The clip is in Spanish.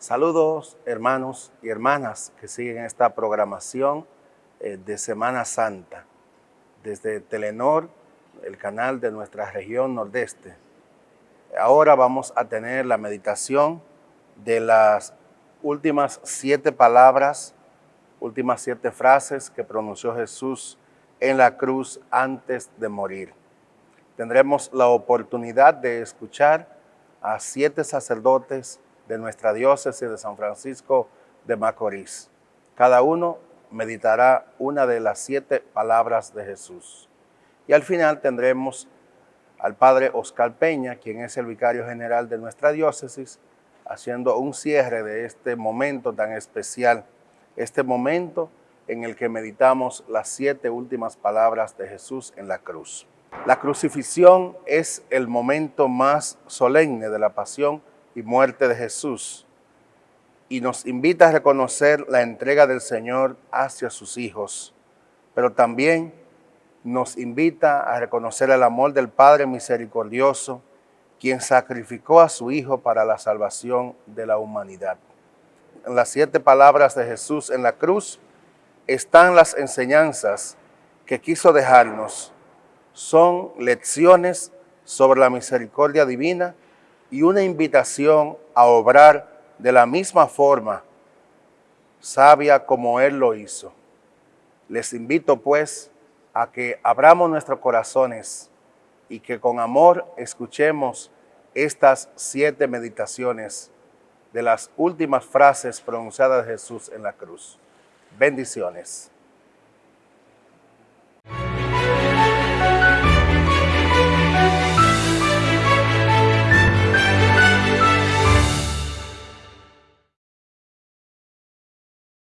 Saludos hermanos y hermanas que siguen esta programación eh, de Semana Santa desde Telenor, el canal de nuestra región nordeste. Ahora vamos a tener la meditación de las últimas siete palabras, últimas siete frases que pronunció Jesús en la cruz antes de morir. Tendremos la oportunidad de escuchar a siete sacerdotes de nuestra diócesis de San Francisco de Macorís. Cada uno meditará una de las siete palabras de Jesús. Y al final tendremos al Padre Oscar Peña, quien es el vicario general de nuestra diócesis, haciendo un cierre de este momento tan especial, este momento en el que meditamos las siete últimas palabras de Jesús en la cruz. La crucifixión es el momento más solemne de la pasión y muerte de Jesús y nos invita a reconocer la entrega del Señor hacia sus hijos, pero también nos invita a reconocer el amor del Padre misericordioso, quien sacrificó a su Hijo para la salvación de la humanidad. En las siete palabras de Jesús en la cruz están las enseñanzas que quiso dejarnos. Son lecciones sobre la misericordia divina y una invitación a obrar de la misma forma sabia como Él lo hizo. Les invito pues a que abramos nuestros corazones y que con amor escuchemos estas siete meditaciones de las últimas frases pronunciadas de Jesús en la cruz. Bendiciones.